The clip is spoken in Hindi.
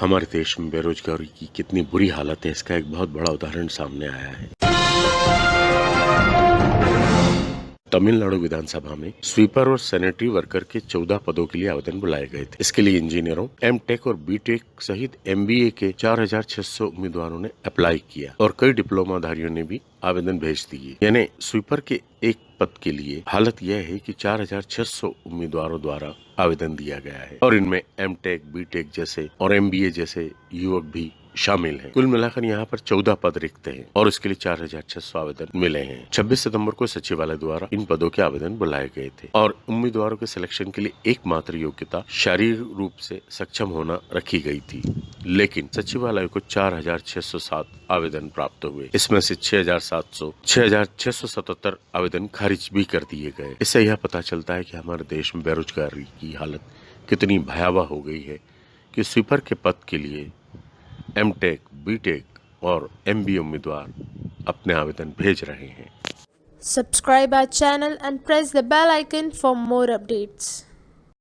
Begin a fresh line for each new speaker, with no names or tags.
हमारे देश में बेरोजगारी की कितनी बुरी हालत है, इसका एक बहुत बड़ा उदाहरण सामने आया है। तमिलनाडु विधानसभा में स्वीपर और सैनिटरी वर्कर के 14 पदों के लिए आवेदन बुलाए गए थे। इसके लिए इंजीनियरों एम टेक और बी टेक सहित एम बी ए के 4,600 उम्मीदवारों ने अप्लाई किया और कई डिप्लोमाधारियों ने भी आवेदन भेज दिए। यानी स्वीपर के एक पद के लिए हालत यह है कि 4,600 उम्मीदवारों द्वारा आवेदन दिया गया है। और इनमें एम टेक बी टेक जैसे और एम बी ए जैसे युवक भी शामिल हैं। कुल मिलाकर यहाँ पर चौदह पद रिक्त हैं और इसके लिए चार हज़ार छह सौ आवेदन मिले हैं। 26 सितंबर को सचिवालय द्वारा इन पदों के आवेदन बुलाए गए थे और उम्मीदवारों के सिलेक्शन के लिए एकमात्र योग्यता शारीरिक रूप से सक्षम होना रखी गई थी। लेकिन सचिवालय को चार हज़ार छह सौ सात आवेदन प्राप्त हुए। इसमें से छह हज़ार सात सौ, छह हज़ार छह सौ सतहत्तर आवेदन खारिज भी कर दिए गए। इससे यह पता चलता है कि हमारे देश में बेरोजगारी की हालत कितनी भयावह हो गई है कि स्वीपर के पद के लिए M M tech, B tech और एम बी उम्मीदवार अपने आवेदन भेज रहे हैं।
Subscribe our channel and press the bell icon for more updates